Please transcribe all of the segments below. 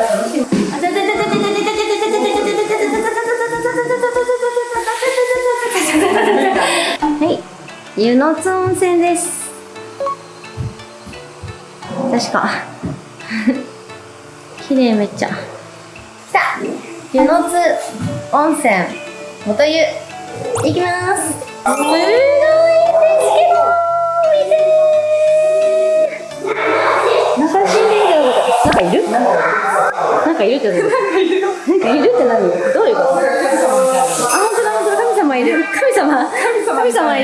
ら楽しみあちゃちゃちゃちゃちゃちゃちゃちゃちゃちゃちゃちゃちゃちゃちゃちちゃ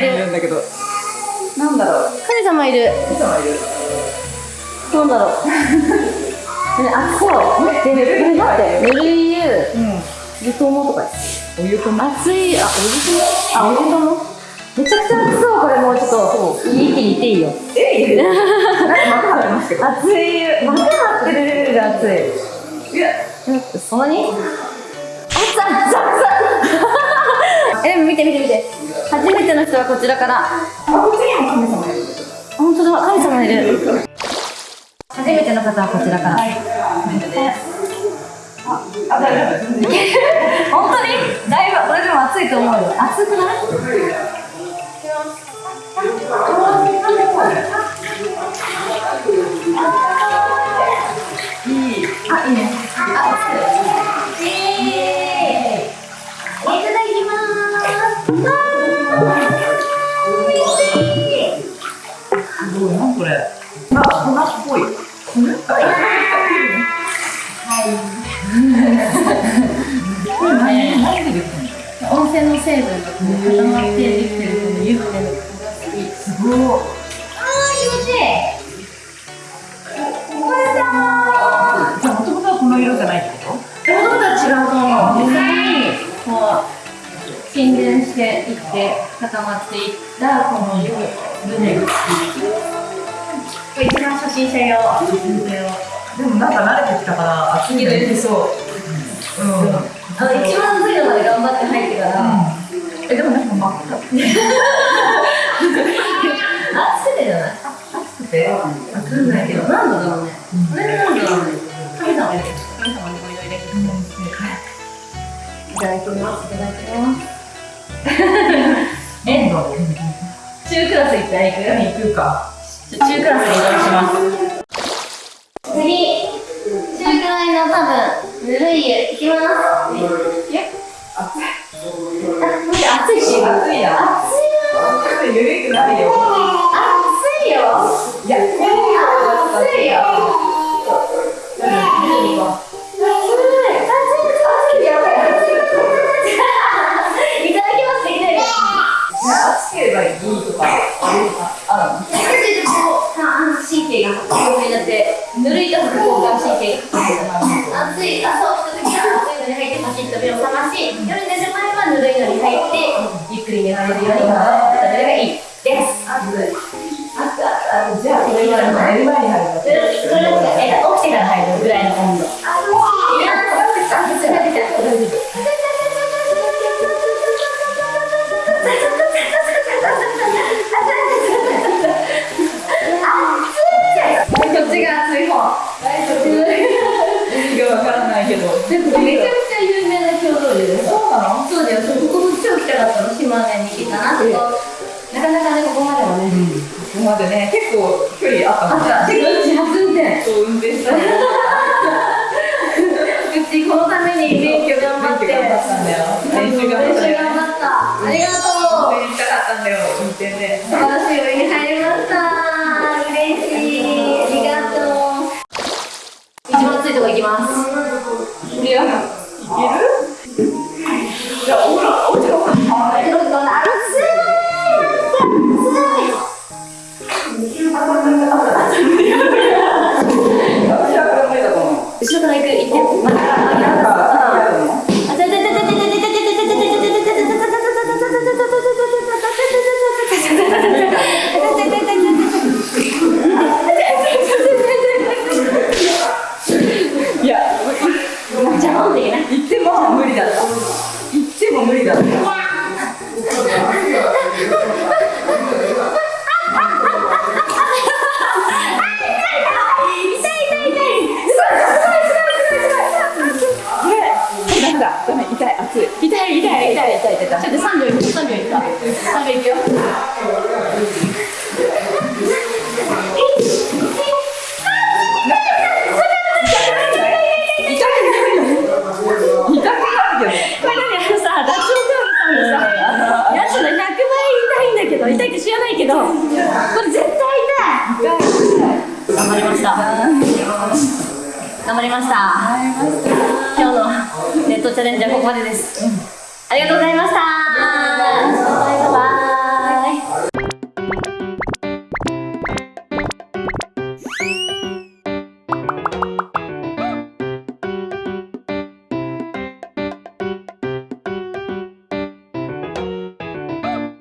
様いる。んだけど。なんだろう。神様いる。神様いる。なんだろう。ね、あ、そう。待って、これ待って。ぬるい湯う。ん。湯友とか。お湯とな。熱い、あ、お湯友。あ、お湯友。めちゃくちゃ熱そう、これもうちょっと。一気にいっていいよ。えい。なんか幕張ってますけど。熱い。湯幕張ってるレベルで熱い。いや。そんなに？熱々熱々 え、見て見て見て初めての人はこちらから。本当だ、神様いる。初めての方はこちらから。あ、大丈夫。本当に？だいぶ、これでも暑いと思うよ。暑くない？いい。あ、いいね。あ、いい。いごい、なんこれ。あ、粉っぽい。粉っぽい。これ何、何でできてんの。温泉の成分が固まってできてるこの湯船のここが好き。すごい。あー、気持ちいい。これだ。じゃあ、もともとはこの色じゃないってこ子供たちがもう実際にこう沈殿していって固まっていったこの湯船が一番初心者用。でも、なんか慣れてきたから、熱いのいけそう。うん。うん。あの一番熱いのまで頑張って入ってから、え、でも、なんか真っ赤。熱くてじゃない？熱くて？熱くないけど。何度だろうね、これ何度だろうね？神様神様にお祈りいただきますいただきますえ、中クラス行ったら行く何行くか。中クラスに移動します。次、中くらいの多分、ぬるい湯、いきます。え熱い。熱いし。熱いな。熱いよ。熱い。ゆるくなるよ。ぬるいと副交感神経が暑い。朝起きた時は暑いのに入ってパシッと目を覚まし夜寝る前はぬるいのに入ってゆっくり寝られるように頑張ったれがいい。です。熱い。熱い。じゃあ、これ今の寝る前に入る起きてから入るぐらい。の温度めちゃくちゃ有名な郷土でそうなの？そうだよ、ここ超来たかったの、島根に来たなって。なかなかね、ここまではね。ここまでね、結構距離あったもんね。運転。そう、運転したした。頑張りました。今日のネットチャレンジはここまでです、ありがとうございました。